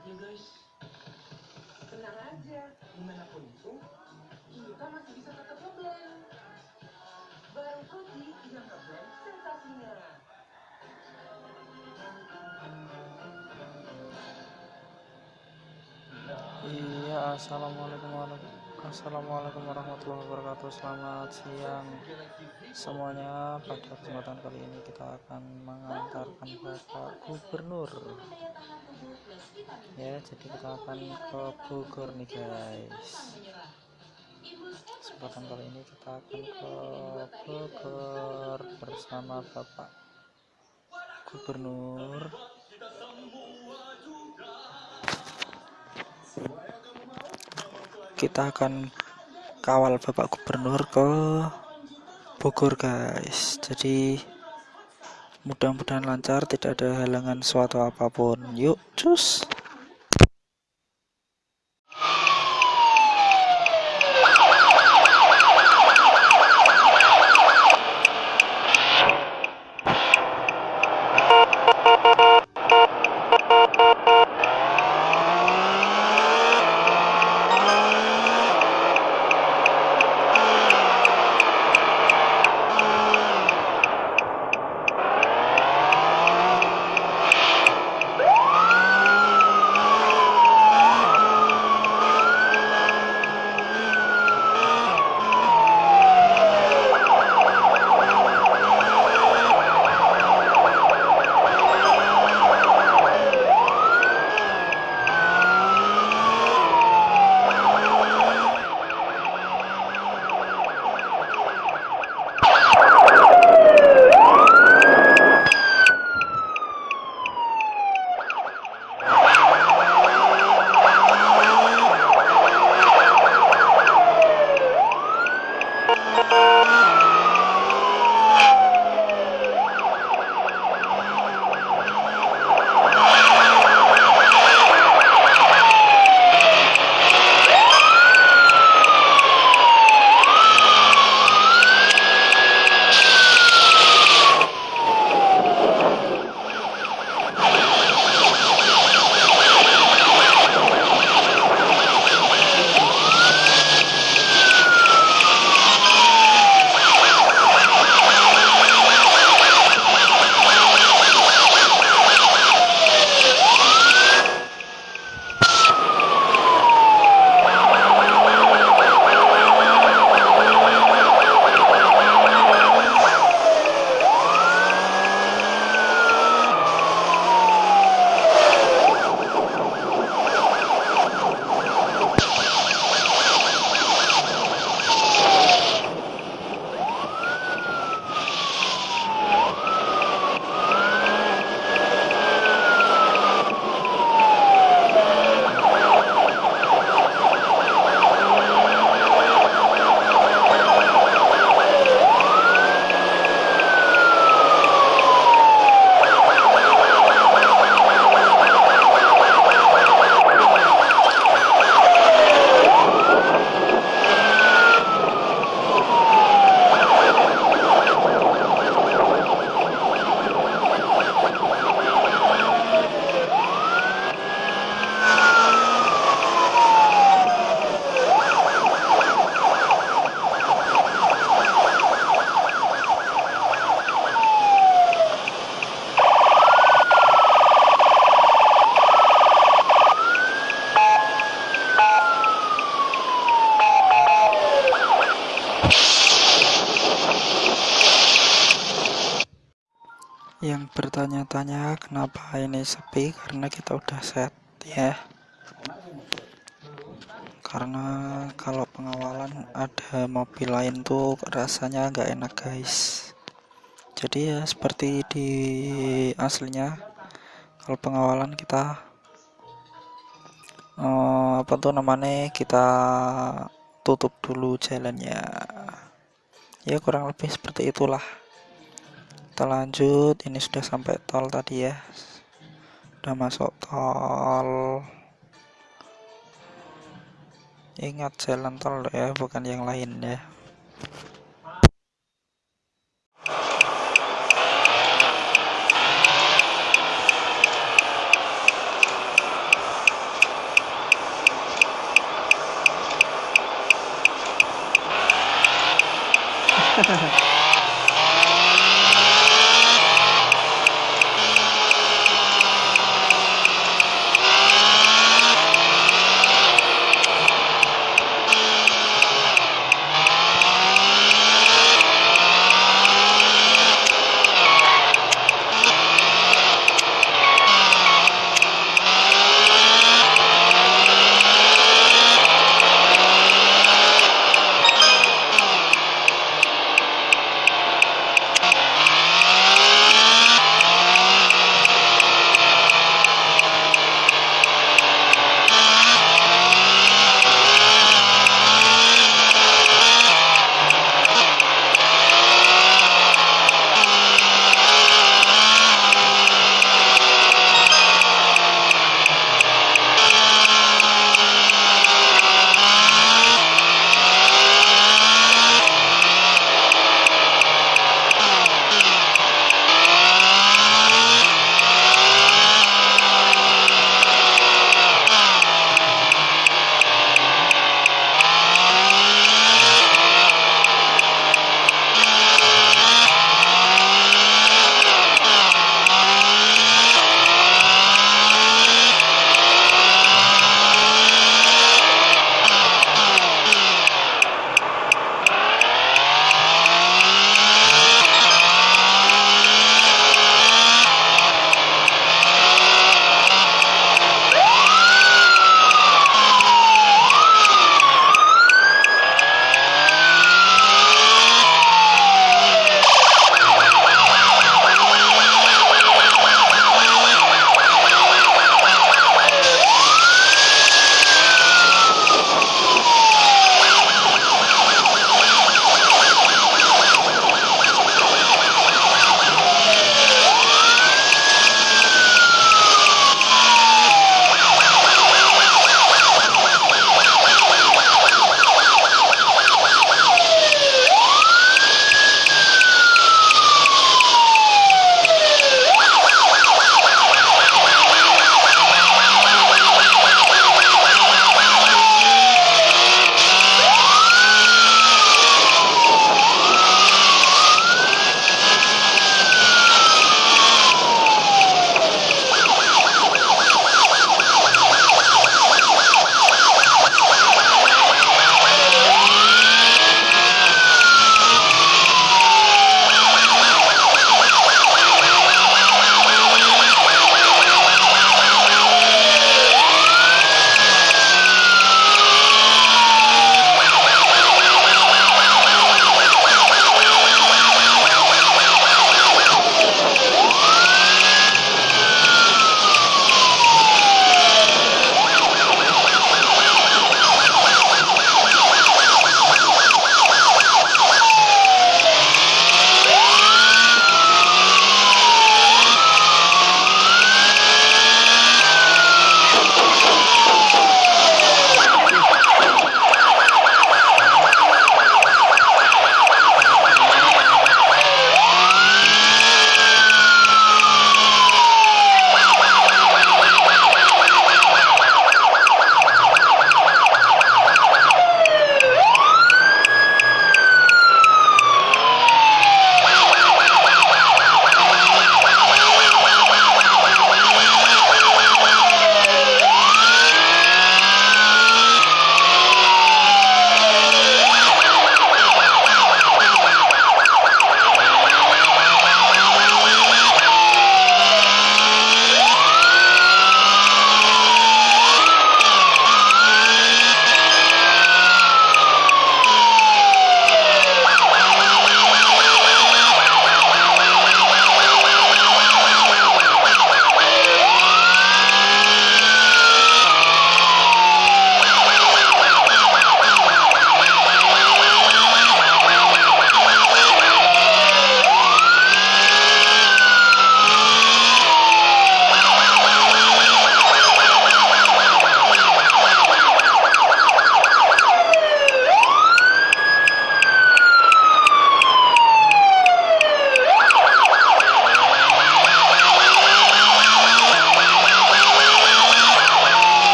ya guys. Tenang aja, gimana pun itu, kita masih bisa tetap ngeblend. Baru kopi yang ngeblend sensasinya. Iya, assalamualaikum warahmatullahi Assalamualaikum warahmatullahi wabarakatuh. Selamat siang semuanya. Pada kesempatan kali ini kita akan mengantarkan Bapak Gubernur. Ya, jadi kita akan ke Bogor nih guys. Kesempatan kali ini kita akan ke Bogor bersama Bapak Gubernur. Kita akan kawal Bapak Gubernur ke Bogor guys. Jadi mudah-mudahan lancar, tidak ada halangan suatu apa pun. Yuk, cus. Kenapa ini sepi? Karena kita udah set ya. karena kalau pengawalan ada mobil lain tuh rasanya nggak enak guys. Jadi ya seperti di aslinya kalau pengawalan kita eh, apa tuh namanya kita tutup dulu jalannya. Ya kurang lebih seperti itulah kita lanjut. Ini sudah sampai tol tadi ya. Sudah masuk tol. Ingat jalan tol ya bukan yang lain ya. Ha ha ha.